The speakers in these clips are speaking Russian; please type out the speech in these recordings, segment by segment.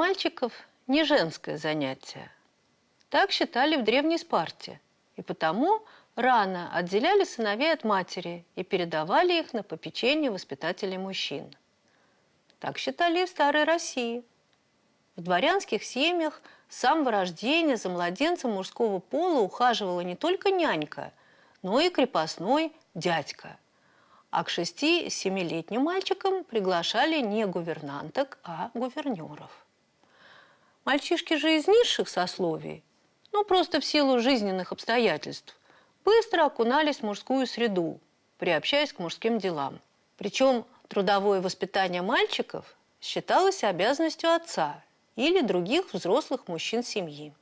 Мальчиков – не женское занятие. Так считали в Древней Спарте. И потому рано отделяли сыновей от матери и передавали их на попечение воспитателей мужчин. Так считали и в Старой России. В дворянских семьях с самого рождения за младенцем мужского пола ухаживала не только нянька, но и крепостной дядька. А к шести-семилетним мальчикам приглашали не гувернанток, а гувернеров. Мальчишки же из низших сословий, ну просто в силу жизненных обстоятельств, быстро окунались в мужскую среду, приобщаясь к мужским делам. Причем трудовое воспитание мальчиков считалось обязанностью отца или других взрослых мужчин семьи.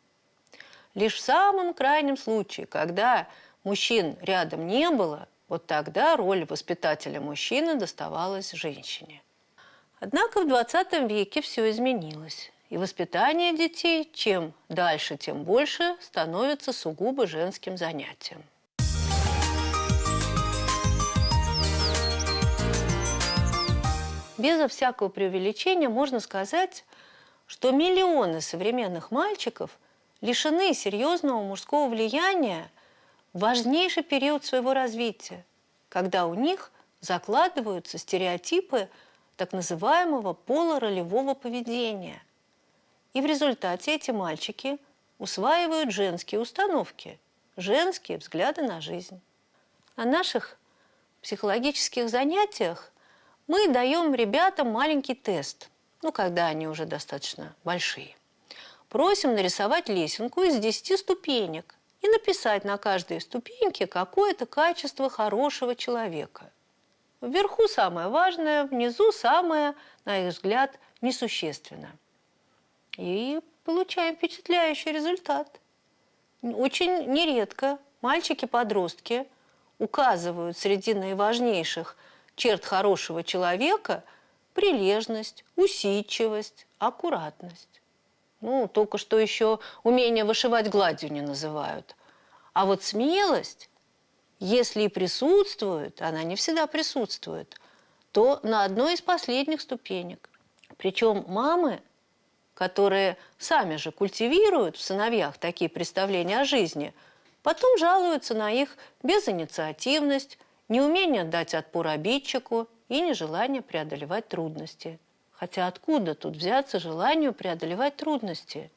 Лишь в самом крайнем случае, когда мужчин рядом не было, вот тогда роль воспитателя мужчины доставалась женщине. Однако в 20 веке все изменилось. И воспитание детей чем дальше, тем больше становится сугубо женским занятием. Безо всякого преувеличения можно сказать, что миллионы современных мальчиков лишены серьезного мужского влияния в важнейший период своего развития, когда у них закладываются стереотипы так называемого полуролевого поведения. И в результате эти мальчики усваивают женские установки, женские взгляды на жизнь. На наших психологических занятиях мы даем ребятам маленький тест, ну, когда они уже достаточно большие. Просим нарисовать лесенку из 10 ступенек и написать на каждой ступеньке какое-то качество хорошего человека. Вверху самое важное, внизу самое, на их взгляд, несущественно. И получаем впечатляющий результат. Очень нередко мальчики-подростки указывают среди наиважнейших – черт хорошего человека – прилежность, усидчивость, аккуратность. Ну, только что еще умение вышивать гладью не называют. А вот смелость, если и присутствует, она не всегда присутствует, то на одной из последних ступенек. Причем мамы, которые сами же культивируют в сыновьях такие представления о жизни, потом жалуются на их безинициативность, неумение дать отпор обидчику и нежелание преодолевать трудности. Хотя откуда тут взяться желанию преодолевать трудности?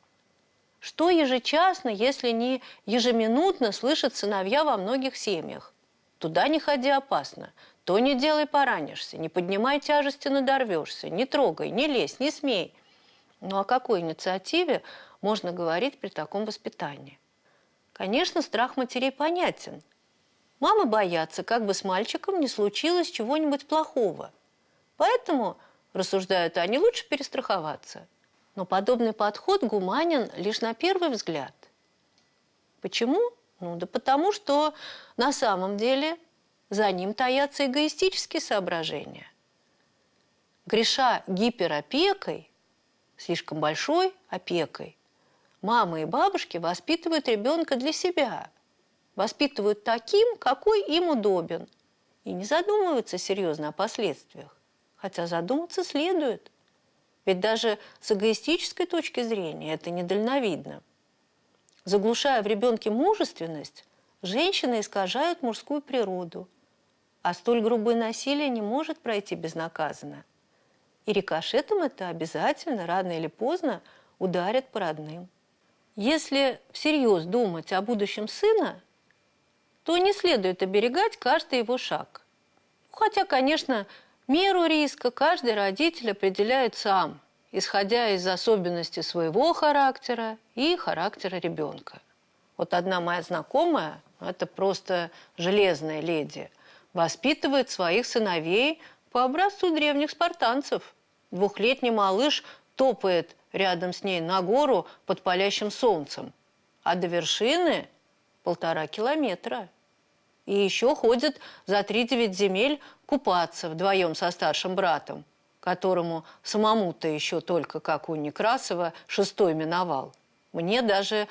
Что ежечасно, если не ежеминутно слышат сыновья во многих семьях? Туда не ходи опасно, то не делай поранишься, не поднимай тяжести надорвешься, не трогай, не лезь, не смей. Ну о какой инициативе можно говорить при таком воспитании? Конечно, страх матерей понятен – Мамы боятся, как бы с мальчиком не случилось чего-нибудь плохого. Поэтому, рассуждают они, лучше перестраховаться. Но подобный подход гуманен лишь на первый взгляд. Почему? Ну да потому, что на самом деле за ним таятся эгоистические соображения. Греша гиперопекой, слишком большой опекой, мамы и бабушки воспитывают ребенка для себя – воспитывают таким, какой им удобен, и не задумываются серьезно о последствиях. Хотя задуматься следует. Ведь даже с эгоистической точки зрения это недальновидно. Заглушая в ребенке мужественность, женщины искажают мужскую природу, а столь грубое насилие не может пройти безнаказанно. И рикошетом это обязательно, рано или поздно, ударят по родным. Если всерьез думать о будущем сына, то не следует оберегать каждый его шаг. Хотя, конечно, меру риска каждый родитель определяет сам, исходя из особенностей своего характера и характера ребенка. Вот одна моя знакомая, это просто железная леди, воспитывает своих сыновей по образцу древних спартанцев. Двухлетний малыш топает рядом с ней на гору под палящим солнцем, а до вершины полтора километра. И еще ходит за три-девять земель купаться вдвоем со старшим братом, которому самому-то еще только, как у Некрасова, шестой миновал. Мне даже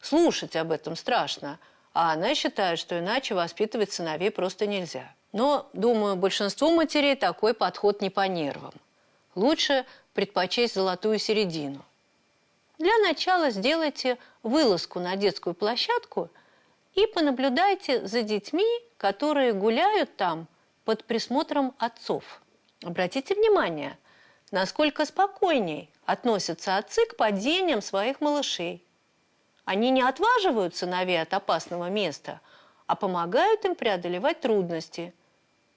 слушать об этом страшно, а она считает, что иначе воспитывать сыновей просто нельзя. Но, думаю, большинству матерей такой подход не по нервам. Лучше предпочесть золотую середину. Для начала сделайте вылазку на детскую площадку и понаблюдайте за детьми, которые гуляют там под присмотром отцов. Обратите внимание, насколько спокойней относятся отцы к падениям своих малышей. Они не отваживают сыновей от опасного места, а помогают им преодолевать трудности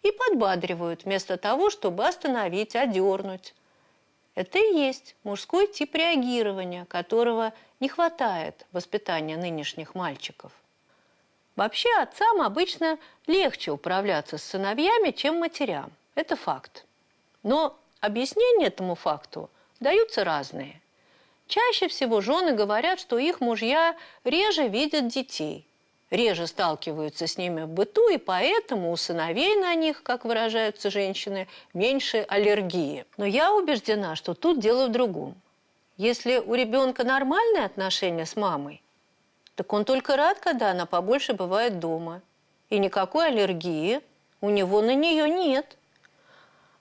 и подбадривают вместо того, чтобы остановить, одернуть. Это и есть мужской тип реагирования, которого не хватает в воспитании нынешних мальчиков. Вообще отцам обычно легче управляться с сыновьями, чем матерям. Это факт. Но объяснения этому факту даются разные. Чаще всего жены говорят, что их мужья реже видят детей, реже сталкиваются с ними в быту, и поэтому у сыновей на них, как выражаются женщины, меньше аллергии. Но я убеждена, что тут дело в другом. Если у ребенка нормальные отношения с мамой, так он только рад, когда она побольше бывает дома. И никакой аллергии у него на нее нет.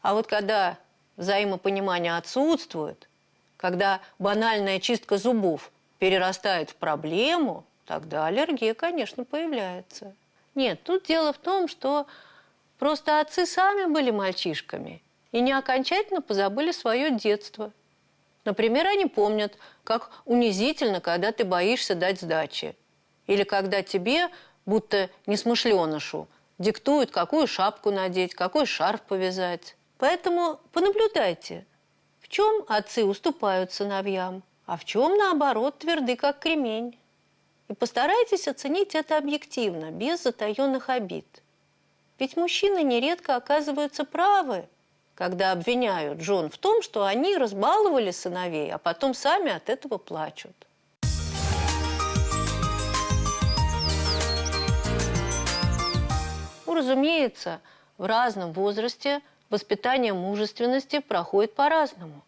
А вот когда взаимопонимание отсутствует, когда банальная чистка зубов перерастает в проблему, тогда аллергия, конечно, появляется. Нет, тут дело в том, что просто отцы сами были мальчишками и не окончательно позабыли свое детство. Например, они помнят, как унизительно, когда ты боишься дать сдачи. Или когда тебе, будто несмышленышу, диктуют, какую шапку надеть, какой шарф повязать. Поэтому понаблюдайте, в чем отцы уступают сыновьям, а в чем, наоборот, тверды, как кремень. И постарайтесь оценить это объективно, без затаенных обид. Ведь мужчины нередко оказываются правы, когда обвиняют жен в том, что они разбаловали сыновей, а потом сами от этого плачут. Ну, разумеется, в разном возрасте воспитание мужественности проходит по-разному.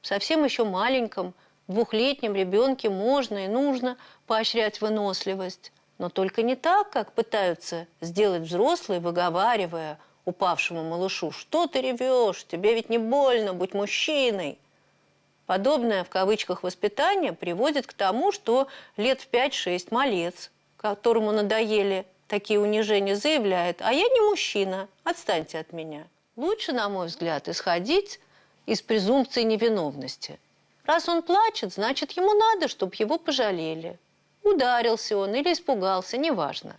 Совсем еще маленьком, двухлетнем ребенке можно и нужно поощрять выносливость, но только не так, как пытаются сделать взрослые, выговаривая упавшему малышу, что ты ревешь, тебе ведь не больно, будь мужчиной. Подобное в кавычках воспитание приводит к тому, что лет в 5-6 малец, которому надоели такие унижения, заявляет, а я не мужчина, отстаньте от меня. Лучше, на мой взгляд, исходить из презумпции невиновности. Раз он плачет, значит, ему надо, чтобы его пожалели. Ударился он или испугался, неважно.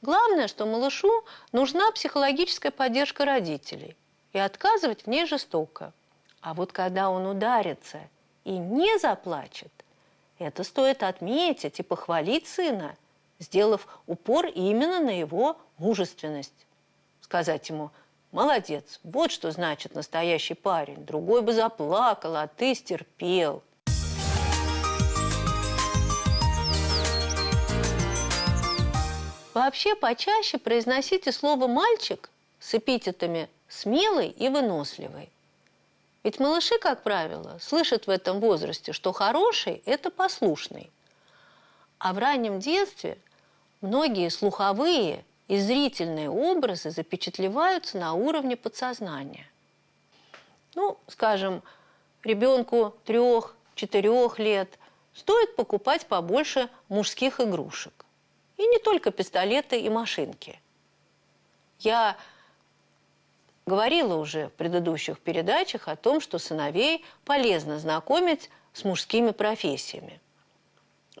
Главное, что малышу нужна психологическая поддержка родителей, и отказывать в ней жестоко. А вот когда он ударится и не заплачет, это стоит отметить и похвалить сына, сделав упор именно на его мужественность. Сказать ему – Молодец, вот что значит настоящий парень. Другой бы заплакал, а ты стерпел. Вообще почаще произносите слово «мальчик» с эпитетами «смелый» и «выносливый». Ведь малыши, как правило, слышат в этом возрасте, что хороший – это послушный. А в раннем детстве многие слуховые и зрительные образы запечатлеваются на уровне подсознания. Ну, скажем, ребенку трех-четырех лет стоит покупать побольше мужских игрушек. И не только пистолеты и машинки. Я говорила уже в предыдущих передачах о том, что сыновей полезно знакомить с мужскими профессиями.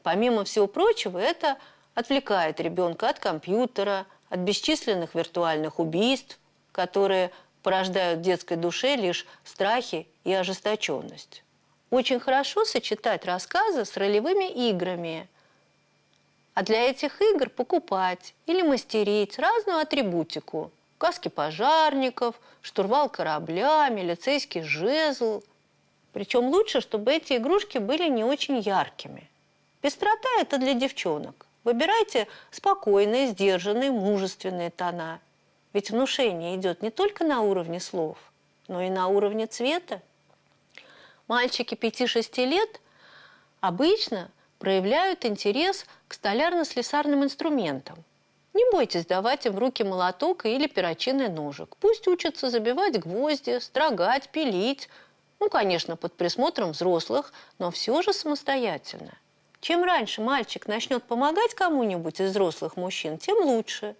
Помимо всего прочего, это отвлекает ребенка от компьютера, от бесчисленных виртуальных убийств, которые порождают в детской душе лишь страхи и ожесточенность. Очень хорошо сочетать рассказы с ролевыми играми, а для этих игр покупать или мастерить разную атрибутику. Каски пожарников, штурвал корабля, милицейский жезл. Причем лучше, чтобы эти игрушки были не очень яркими. Пестрота – это для девчонок. Выбирайте спокойные, сдержанные, мужественные тона. Ведь внушение идет не только на уровне слов, но и на уровне цвета. Мальчики 5-6 лет обычно проявляют интерес к столярно-слесарным инструментам. Не бойтесь давать им в руки молоток или перочинный ножик. Пусть учатся забивать гвозди, строгать, пилить, Ну, конечно, под присмотром взрослых, но все же самостоятельно. Чем раньше мальчик начнет помогать кому-нибудь из взрослых мужчин, тем лучше.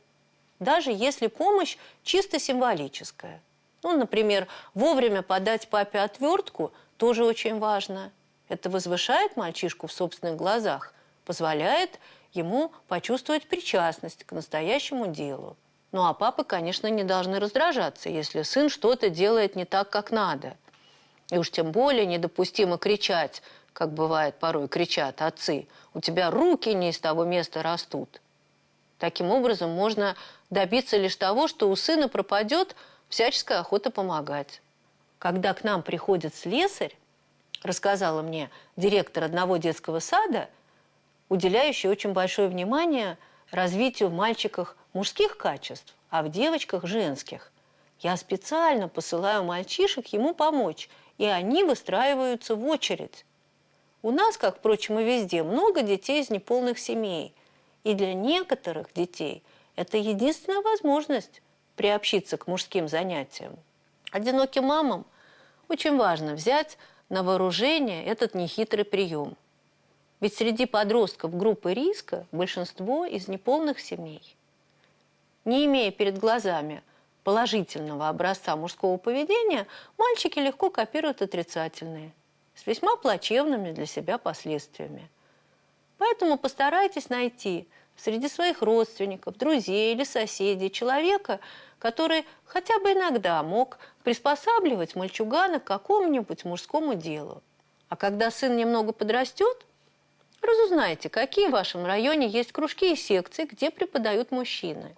Даже если помощь чисто символическая. Ну, например, вовремя подать папе отвертку тоже очень важно. Это возвышает мальчишку в собственных глазах, позволяет ему почувствовать причастность к настоящему делу. Ну а папы, конечно, не должны раздражаться, если сын что-то делает не так, как надо. И уж тем более недопустимо кричать, как бывает порой кричат отцы, у тебя руки не из того места растут. Таким образом можно добиться лишь того, что у сына пропадет всяческая охота помогать. Когда к нам приходит слесарь, рассказала мне директор одного детского сада, уделяющий очень большое внимание развитию в мальчиках мужских качеств, а в девочках женских. Я специально посылаю мальчишек ему помочь, и они выстраиваются в очередь. У нас, как, впрочем, и везде, много детей из неполных семей. И для некоторых детей это единственная возможность приобщиться к мужским занятиям. Одиноким мамам очень важно взять на вооружение этот нехитрый прием. Ведь среди подростков группы риска большинство из неполных семей. Не имея перед глазами положительного образца мужского поведения, мальчики легко копируют отрицательные, с весьма плачевными для себя последствиями. Поэтому постарайтесь найти среди своих родственников, друзей или соседей человека, который хотя бы иногда мог приспосабливать мальчугана к какому-нибудь мужскому делу. А когда сын немного подрастет, разузнайте, какие в вашем районе есть кружки и секции, где преподают мужчины.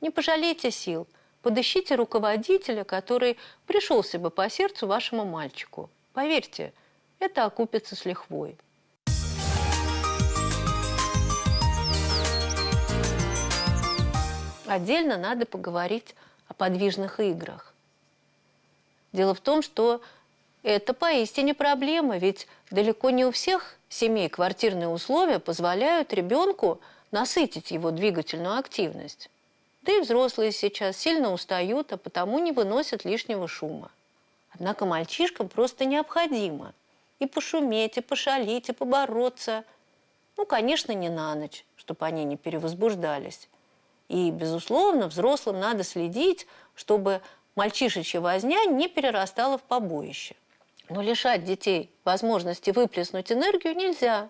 Не пожалейте сил, подыщите руководителя, который пришелся бы по сердцу вашему мальчику. Поверьте, это окупится с лихвой. Отдельно надо поговорить о подвижных играх. Дело в том, что это поистине проблема, ведь далеко не у всех семей квартирные условия позволяют ребенку насытить его двигательную активность. Да и взрослые сейчас сильно устают, а потому не выносят лишнего шума. Однако мальчишкам просто необходимо и пошуметь, и пошалить, и побороться. Ну, конечно, не на ночь, чтобы они не перевозбуждались. И, безусловно, взрослым надо следить, чтобы мальчишечья возня не перерастала в побоище. Но лишать детей возможности выплеснуть энергию нельзя.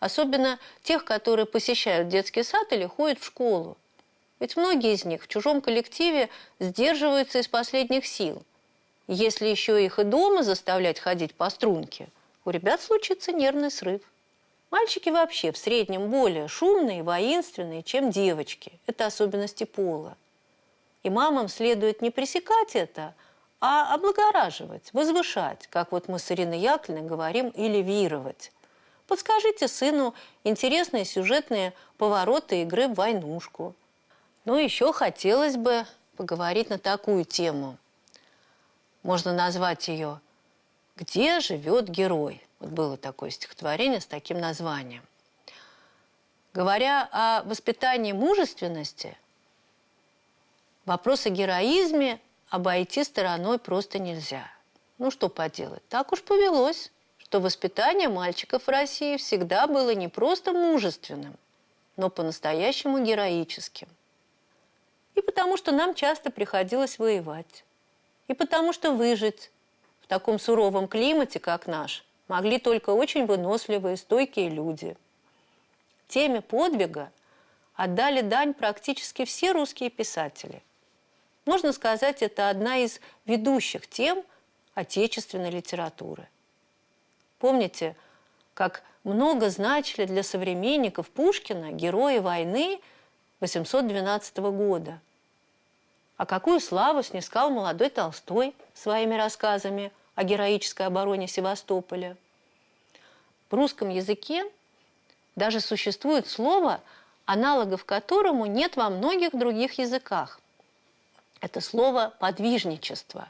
Особенно тех, которые посещают детский сад или ходят в школу. Ведь многие из них в чужом коллективе сдерживаются из последних сил. Если еще их и дома заставлять ходить по струнке, у ребят случится нервный срыв. Мальчики вообще в среднем более шумные, воинственные, чем девочки. Это особенности пола. И мамам следует не пресекать это, а облагораживать, возвышать, как вот мы с Ириной Яковлевной говорим, элевировать. Подскажите сыну интересные сюжетные повороты игры в войнушку. Ну, еще хотелось бы поговорить на такую тему. Можно назвать ее «Где живет герой?» Вот было такое стихотворение с таким названием. Говоря о воспитании мужественности, вопрос о героизме обойти стороной просто нельзя. Ну что поделать, так уж повелось, что воспитание мальчиков в России всегда было не просто мужественным, но по-настоящему героическим. И потому что нам часто приходилось воевать. И потому что выжить в таком суровом климате, как наш – могли только очень выносливые, стойкие люди. Теме подвига отдали дань практически все русские писатели. Можно сказать, это одна из ведущих тем отечественной литературы. Помните, как много значили для современников Пушкина герои войны 812 года. А какую славу снискал молодой Толстой своими рассказами – о героической обороне Севастополя. В русском языке даже существует слово, аналогов которому нет во многих других языках. Это слово «подвижничество».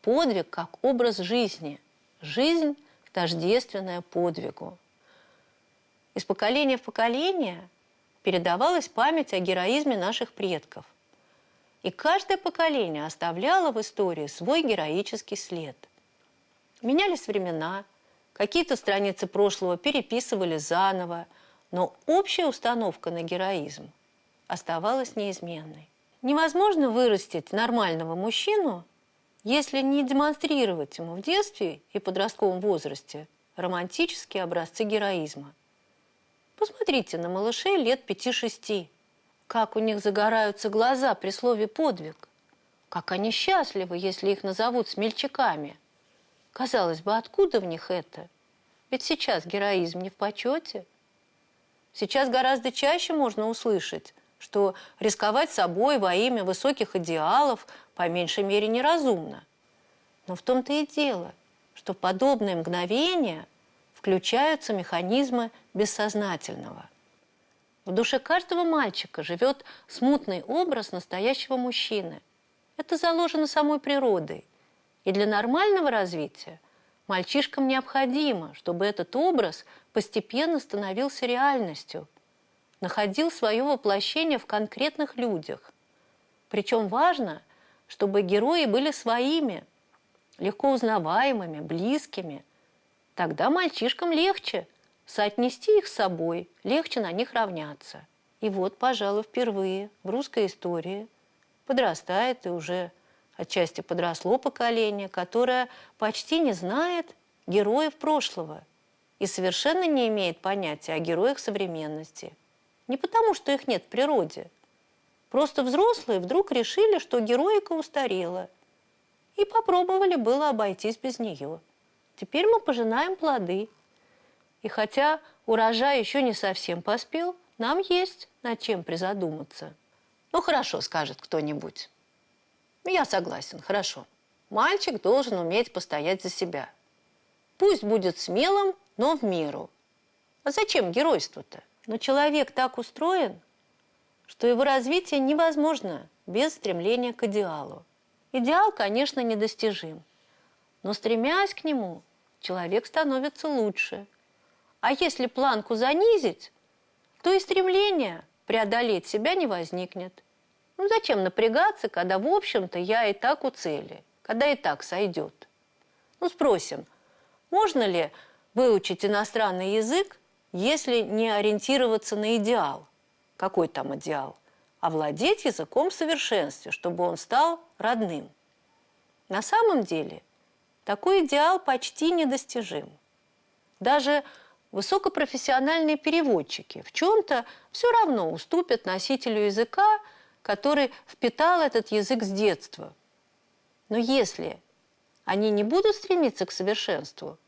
Подвиг как образ жизни. Жизнь тождественная подвигу. Из поколения в поколение передавалась память о героизме наших предков. И каждое поколение оставляло в истории свой героический след – Менялись времена, какие-то страницы прошлого переписывали заново, но общая установка на героизм оставалась неизменной. Невозможно вырастить нормального мужчину, если не демонстрировать ему в детстве и подростковом возрасте романтические образцы героизма. Посмотрите на малышей лет 5-6, как у них загораются глаза при слове «подвиг», как они счастливы, если их назовут смельчаками. Казалось бы, откуда в них это? Ведь сейчас героизм не в почете. Сейчас гораздо чаще можно услышать, что рисковать собой во имя высоких идеалов по меньшей мере неразумно. Но в том-то и дело, что подобные мгновения включаются механизмы бессознательного. В душе каждого мальчика живет смутный образ настоящего мужчины. Это заложено самой природой. И для нормального развития мальчишкам необходимо, чтобы этот образ постепенно становился реальностью – находил свое воплощение в конкретных людях. Причем важно, чтобы герои были своими, легко узнаваемыми, близкими. Тогда мальчишкам легче соотнести их с собой, легче на них равняться. И вот, пожалуй, впервые в русской истории подрастает и уже отчасти подросло поколение, которое почти не знает героев прошлого и совершенно не имеет понятия о героях современности. Не потому, что их нет в природе. Просто взрослые вдруг решили, что героика устарела. И попробовали было обойтись без нее. Теперь мы пожинаем плоды. И хотя урожай еще не совсем поспел, нам есть над чем призадуматься. Ну хорошо, скажет кто-нибудь. Я согласен, хорошо. Мальчик должен уметь постоять за себя. Пусть будет смелым, но в меру. А зачем геройство-то? Но человек так устроен, что его развитие невозможно без стремления к идеалу. Идеал, конечно, недостижим, но стремясь к нему, человек становится лучше. А если планку занизить, то и стремление преодолеть себя не возникнет. Ну зачем напрягаться, когда, в общем-то, я и так у цели, когда и так сойдет? Ну спросим, можно ли выучить иностранный язык если не ориентироваться на идеал. Какой там идеал? А владеть языком в совершенстве, чтобы он стал родным. На самом деле такой идеал почти недостижим. Даже высокопрофессиональные переводчики в чем-то все равно уступят носителю языка, который впитал этот язык с детства. Но если они не будут стремиться к совершенству,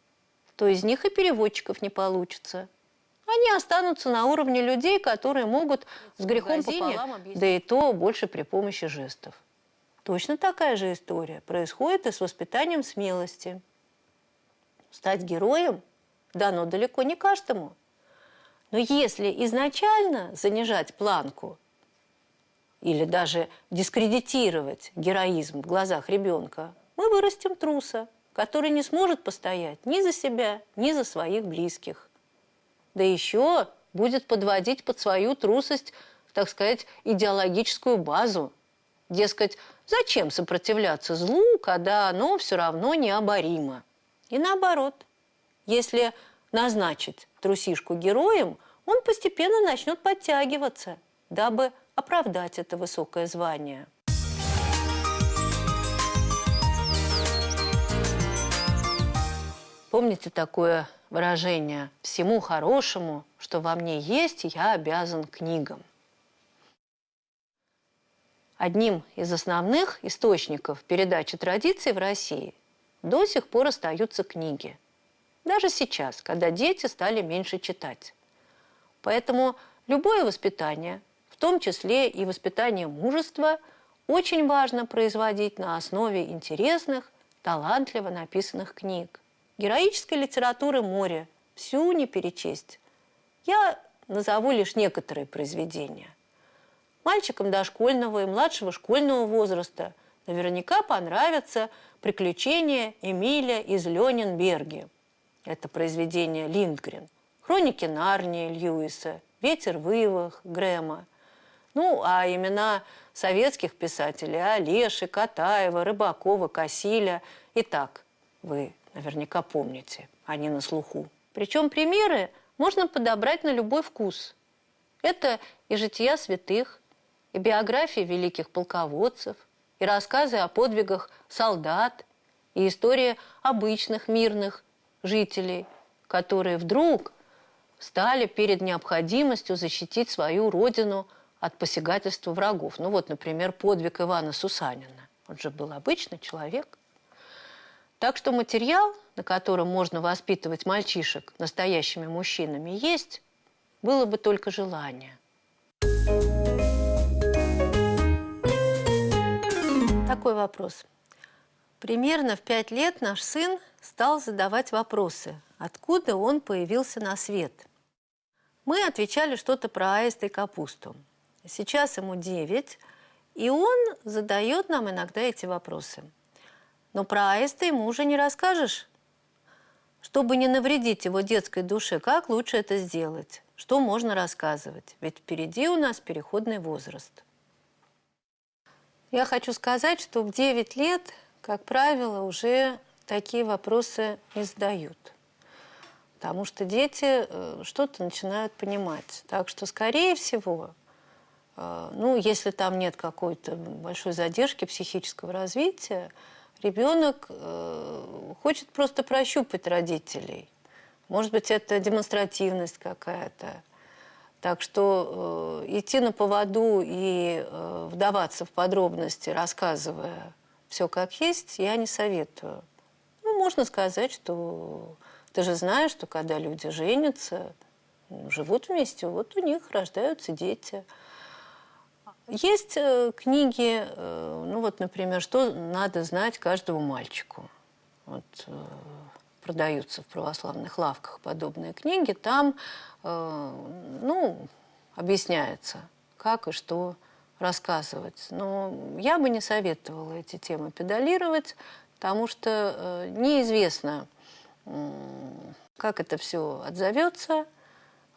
то из них и переводчиков не получится – они останутся на уровне людей, которые могут с грехом пополам да и то больше при помощи жестов. Точно такая же история происходит и с воспитанием смелости. Стать героем дано далеко не каждому. Но если изначально занижать планку или даже дискредитировать героизм в глазах ребенка, мы вырастим труса, который не сможет постоять ни за себя, ни за своих близких да еще будет подводить под свою трусость, так сказать, идеологическую базу. Дескать, зачем сопротивляться злу, когда оно все равно необоримо? И наоборот, если назначить трусишку героем, он постепенно начнет подтягиваться, дабы оправдать это высокое звание. Помните такое выражение «всему хорошему, что во мне есть, я обязан книгам». Одним из основных источников передачи традиций в России до сих пор остаются книги. Даже сейчас, когда дети стали меньше читать. Поэтому любое воспитание, в том числе и воспитание мужества, очень важно производить на основе интересных, талантливо написанных книг. Героической литературы море, всю не перечесть. Я назову лишь некоторые произведения. Мальчикам дошкольного и младшего школьного возраста наверняка понравятся «Приключения Эмиля из Ленинберги». Это произведение Линдгрен. «Хроники Нарнии» Льюиса, «Ветер в Ивах» Грэма. Ну, а имена советских писателей Олеши, Катаева, Рыбакова, Косиля. Итак, вы наверняка помните, они на слуху. Причем примеры можно подобрать на любой вкус. Это и жития святых, и биографии великих полководцев, и рассказы о подвигах солдат, и история обычных мирных жителей, которые вдруг стали перед необходимостью защитить свою родину от посягательства врагов. Ну вот, например, подвиг Ивана Сусанина. Он же был обычный человек. Так что материал, на котором можно воспитывать мальчишек настоящими мужчинами, есть, было бы только желание. Такой вопрос. Примерно в пять лет наш сын стал задавать вопросы, откуда он появился на свет. Мы отвечали что-то про аиста и капусту. Сейчас ему 9, и он задает нам иногда эти вопросы. Но про аиста ему уже не расскажешь. Чтобы не навредить его детской душе, как лучше это сделать? Что можно рассказывать? Ведь впереди у нас переходный возраст. Я хочу сказать, что в 9 лет как правило, уже такие вопросы не задают. Потому что дети э, что-то начинают понимать. Так что, скорее всего, э, ну, если там нет какой-то большой задержки психического развития, ребенок э, хочет просто прощупать родителей. Может быть, это демонстративность какая-то. Так что э, идти на поводу и э, вдаваться в подробности, рассказывая все как есть, я не советую. Можно сказать, что ты же знаешь, что когда люди женятся, живут вместе, вот у них рождаются дети. Есть э, книги, э, ну вот, например, что надо знать каждому мальчику. Вот, э, продаются в православных лавках подобные книги, там, ну, объясняется, как и что рассказывать. Но я бы не советовала эти темы педалировать, потому что э, неизвестно, как это все отзовется,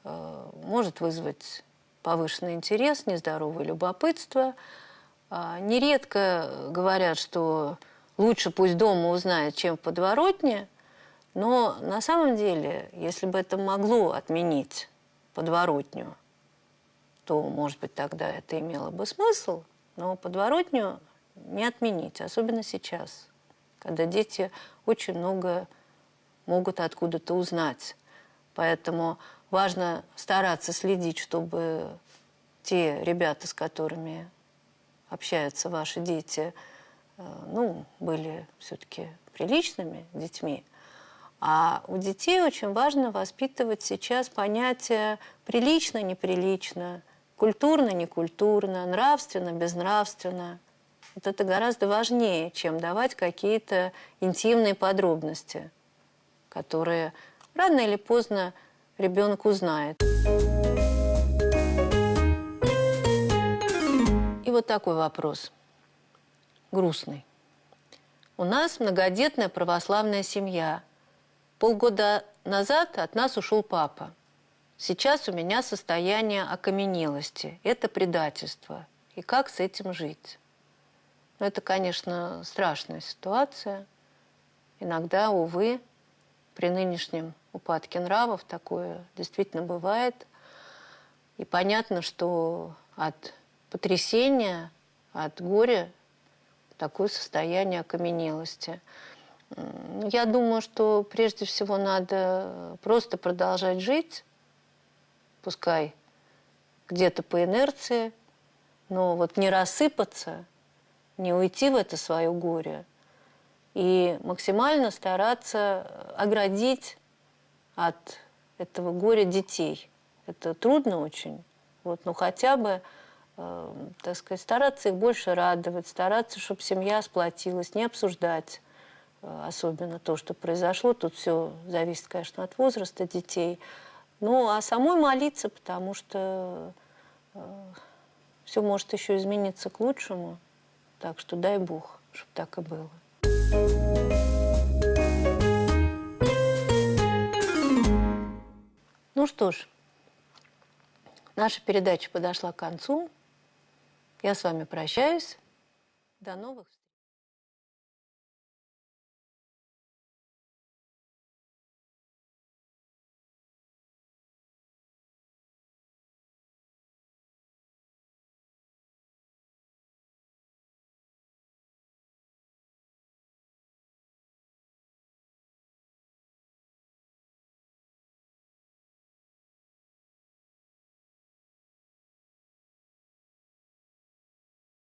э, может вызвать повышенный интерес, нездоровое любопытство. Э, нередко говорят, что лучше пусть дома узнает, чем в подворотне, но на самом деле, если бы это могло отменить подворотню, то, может быть, тогда это имело бы смысл, но подворотню не отменить, особенно сейчас, когда дети очень много могут откуда-то узнать. Поэтому важно стараться следить, чтобы те ребята, с которыми общаются ваши дети, э, ну, были все-таки приличными детьми. А у детей очень важно воспитывать сейчас понятие «прилично-неприлично», Культурно, некультурно, нравственно, безнравственно. Вот это гораздо важнее, чем давать какие-то интимные подробности, которые рано или поздно ребенок узнает. И вот такой вопрос, грустный. У нас многодетная православная семья. Полгода назад от нас ушел папа. Сейчас у меня состояние окаменелости. Это предательство. И как с этим жить? Ну, это, конечно, страшная ситуация. Иногда, увы, при нынешнем упадке нравов такое действительно бывает. И понятно, что от потрясения, от горя такое состояние окаменелости. Я думаю, что прежде всего надо просто продолжать жить, пускай где-то по инерции, но вот не рассыпаться, не уйти в это свое горе и максимально стараться оградить от этого горя детей. Это трудно очень, вот, но хотя бы, э, так сказать, стараться их больше радовать, стараться, чтобы семья сплотилась, не обсуждать э, особенно то, что произошло. Тут все зависит, конечно, от возраста детей. Ну, а самой молиться, потому что э, все может еще измениться к лучшему. Так что дай Бог, чтобы так и было. Ну что ж, наша передача подошла к концу. Я с вами прощаюсь. До новых встреч.